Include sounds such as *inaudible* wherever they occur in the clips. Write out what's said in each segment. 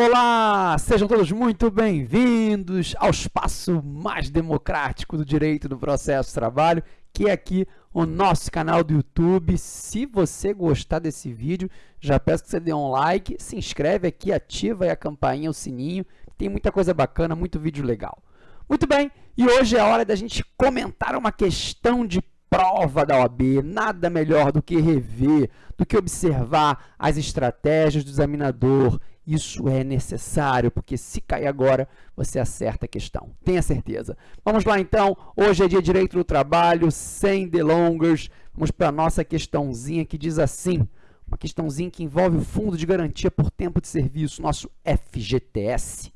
Olá, sejam todos muito bem-vindos ao espaço mais democrático do direito do processo de trabalho, que é aqui o nosso canal do YouTube. Se você gostar desse vídeo, já peço que você dê um like, se inscreve aqui, ativa a campainha, o sininho, tem muita coisa bacana, muito vídeo legal. Muito bem, e hoje é a hora da gente comentar uma questão de prova da OAB, nada melhor do que rever, do que observar as estratégias do examinador. Isso é necessário, porque se cair agora, você acerta a questão. Tenha certeza. Vamos lá, então. Hoje é dia direito do trabalho, sem delongas. Vamos para a nossa questãozinha que diz assim, uma questãozinha que envolve o Fundo de Garantia por Tempo de Serviço, nosso FGTS.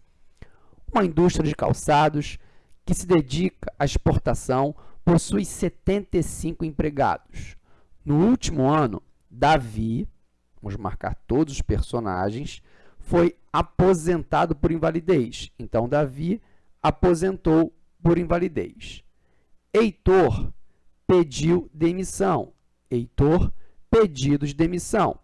Uma indústria de calçados que se dedica à exportação possui 75 empregados. No último ano, Davi, vamos marcar todos os personagens, foi aposentado por invalidez. Então, Davi aposentou por invalidez. Heitor pediu demissão. Heitor, pedido de demissão.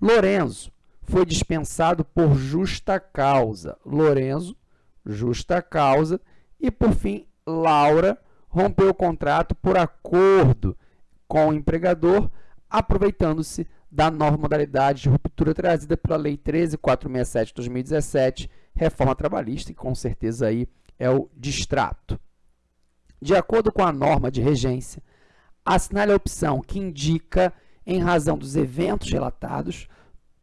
Lorenzo foi dispensado por justa causa. Lorenzo, justa causa. E, por fim, Laura rompeu o contrato por acordo com o empregador, aproveitando-se da nova modalidade de ruptura trazida pela Lei 13.467 de 2017, reforma trabalhista, e com certeza aí é o distrato. De acordo com a norma de regência, assinale a opção que indica, em razão dos eventos relatados,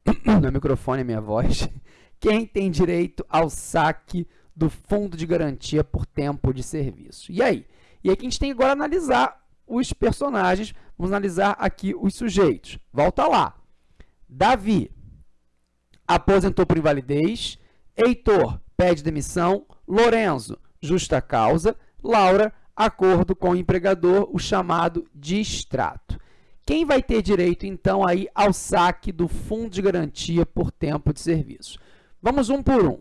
*coughs* meu microfone é minha voz, *laughs* quem tem direito ao saque do Fundo de Garantia por Tempo de Serviço. E aí? E aqui a gente tem agora analisar os personagens, vamos analisar aqui os sujeitos. Volta lá. Davi aposentou por invalidez, Heitor pede demissão, Lorenzo, justa causa, Laura, acordo com o empregador, o chamado distrato. Quem vai ter direito, então, aí ao saque do fundo de garantia por tempo de serviço? Vamos um por um.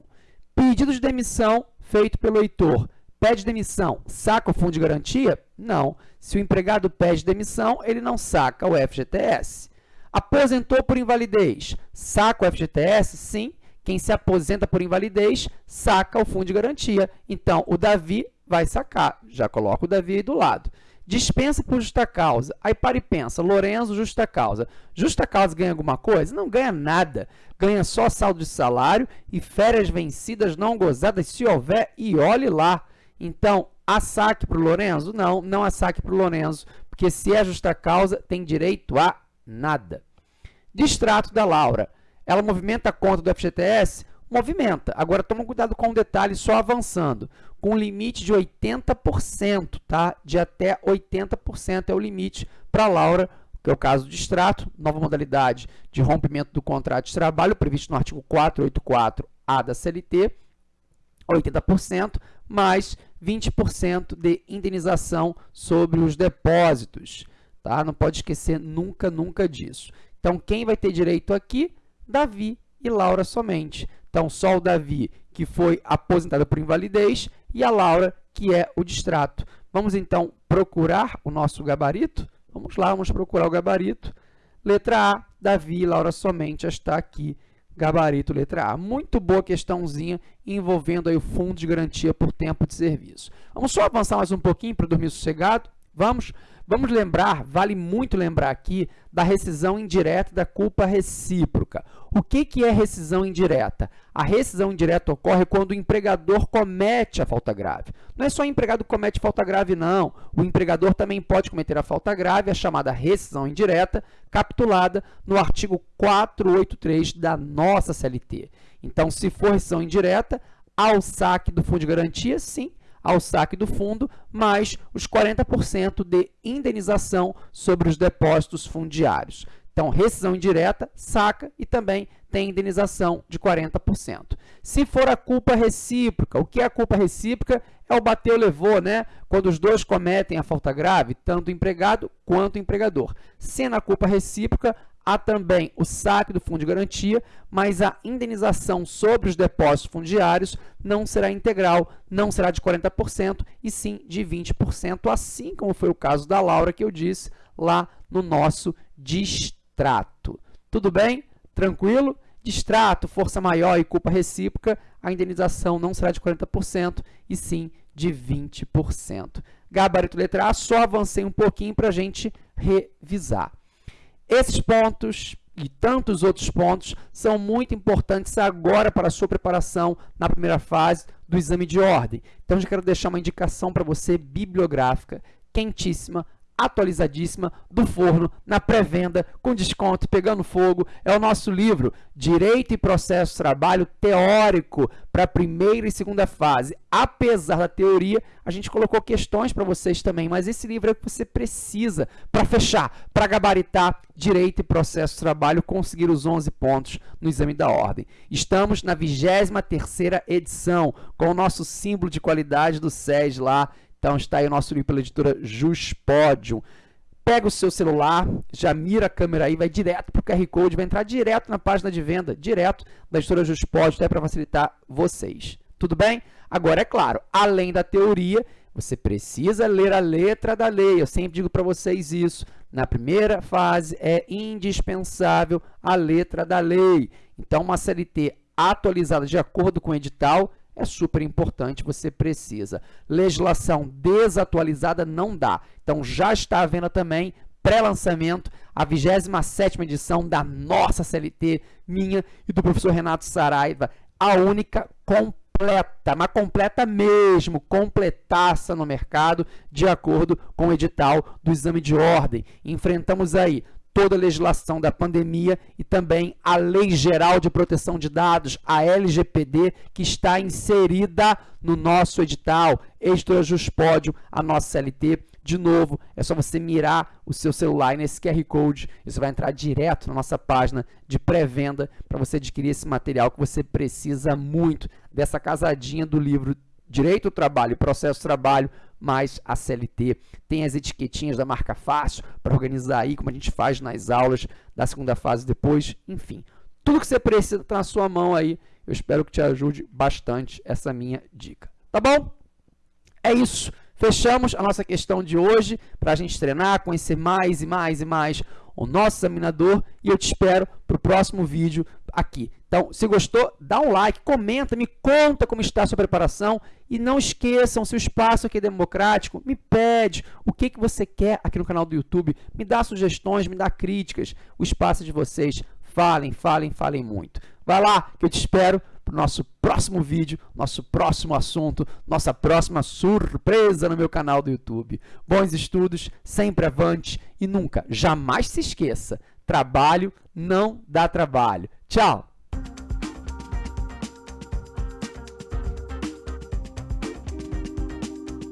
Pedido de demissão feito pelo Heitor. Pede demissão, saca o fundo de garantia? Não. Se o empregado pede demissão, ele não saca o FGTS. Aposentou por invalidez, saca o FGTS? Sim. Quem se aposenta por invalidez, saca o fundo de garantia. Então, o Davi vai sacar. Já coloca o Davi aí do lado. Dispensa por justa causa. Aí para e pensa, Lorenzo, justa causa. Justa causa ganha alguma coisa? Não ganha nada. Ganha só saldo de salário e férias vencidas não gozadas, se houver, e olhe lá. Então, há saque para o Lorenzo? Não, não há saque para o Lorenzo, porque se é justa causa, tem direito a nada. Distrato da Laura. Ela movimenta a conta do FGTS? movimenta. Agora, toma cuidado com um detalhe, só avançando, com limite de 80%, tá? De até 80% é o limite para Laura, que é o caso de extrato, nova modalidade de rompimento do contrato de trabalho, previsto no artigo 484A da CLT, 80%, mais 20% de indenização sobre os depósitos, tá? Não pode esquecer nunca, nunca disso. Então, quem vai ter direito aqui? Davi e Laura somente. Então, só o Davi, que foi aposentado por invalidez, e a Laura, que é o distrato. Vamos, então, procurar o nosso gabarito? Vamos lá, vamos procurar o gabarito. Letra A, Davi e Laura somente está aqui, gabarito letra A. Muito boa questãozinha envolvendo aí o fundo de garantia por tempo de serviço. Vamos só avançar mais um pouquinho para dormir sossegado? Vamos? Vamos lembrar, vale muito lembrar aqui, da rescisão indireta da culpa recíproca. O que, que é rescisão indireta? A rescisão indireta ocorre quando o empregador comete a falta grave. Não é só o empregado que comete falta grave, não. O empregador também pode cometer a falta grave, a chamada rescisão indireta, capitulada no artigo 483 da nossa CLT. Então, se for rescisão indireta, ao saque do fundo de garantia, sim, ao saque do fundo, mais os 40% de indenização sobre os depósitos fundiários. Então, rescisão indireta, saca e também tem indenização de 40%. Se for a culpa recíproca, o que é a culpa recíproca? É o bateu, levou, né? Quando os dois cometem a falta grave, tanto o empregado quanto o empregador. Sendo a culpa recíproca, há também o saque do fundo de garantia, mas a indenização sobre os depósitos fundiários não será integral, não será de 40%, e sim de 20%, assim como foi o caso da Laura, que eu disse lá no nosso distrato. Tudo bem? Tranquilo? Distrato, força maior e culpa recíproca, a indenização não será de 40%, e sim de 20%. Gabarito letra A, só avancei um pouquinho para a gente revisar. Esses pontos e tantos outros pontos são muito importantes agora para a sua preparação na primeira fase do exame de ordem. Então, já quero deixar uma indicação para você bibliográfica, quentíssima, atualizadíssima do forno na pré-venda com desconto pegando fogo é o nosso livro Direito e Processo Trabalho Teórico para primeira e segunda fase. Apesar da teoria, a gente colocou questões para vocês também, mas esse livro é o que você precisa para fechar, para gabaritar Direito e Processo Trabalho, conseguir os 11 pontos no exame da ordem. Estamos na 23ª edição, com o nosso símbolo de qualidade do SES lá, então está aí o nosso livro pela editora Juspodium. Pega o seu celular, já mira a câmera aí, vai direto para o QR Code, vai entrar direto na página de venda, direto da editora Juspodium, até para facilitar vocês. Tudo bem? Agora, é claro, além da teoria, você precisa ler a letra da lei. Eu sempre digo para vocês isso. Na primeira fase, é indispensável a letra da lei. Então, uma CLT atualizada de acordo com o edital é super importante, você precisa. Legislação desatualizada não dá. Então, já está à venda também, pré-lançamento, a 27ª edição da nossa CLT, minha e do professor Renato Saraiva, a única completa, mas completa mesmo, completaça no mercado, de acordo com o edital do exame de ordem. Enfrentamos aí toda a legislação da pandemia e também a Lei Geral de Proteção de Dados, a LGPD, que está inserida no nosso edital, Editora Juspódio, a nossa CLT. De novo, é só você mirar o seu celular nesse QR Code você vai entrar direto na nossa página de pré-venda para você adquirir esse material que você precisa muito dessa casadinha do livro Direito ao Trabalho e Processo do Trabalho, mais a CLT. Tem as etiquetinhas da marca fácil para organizar aí, como a gente faz nas aulas da segunda fase depois. Enfim, tudo que você precisa está na sua mão aí. Eu espero que te ajude bastante essa minha dica. Tá bom? É isso. Fechamos a nossa questão de hoje para a gente treinar, conhecer mais e mais e mais o nosso examinador e eu te espero para o próximo vídeo aqui. Então, se gostou, dá um like, comenta, me conta como está a sua preparação e não esqueçam, se o espaço aqui é democrático, me pede o que, que você quer aqui no canal do YouTube, me dá sugestões, me dá críticas, o espaço de vocês, falem, falem, falem muito. Vai lá que eu te espero para o nosso próximo vídeo, nosso próximo assunto, nossa próxima surpresa no meu canal do YouTube. Bons estudos, sempre avante e nunca, jamais se esqueça, trabalho não dá trabalho. Tchau!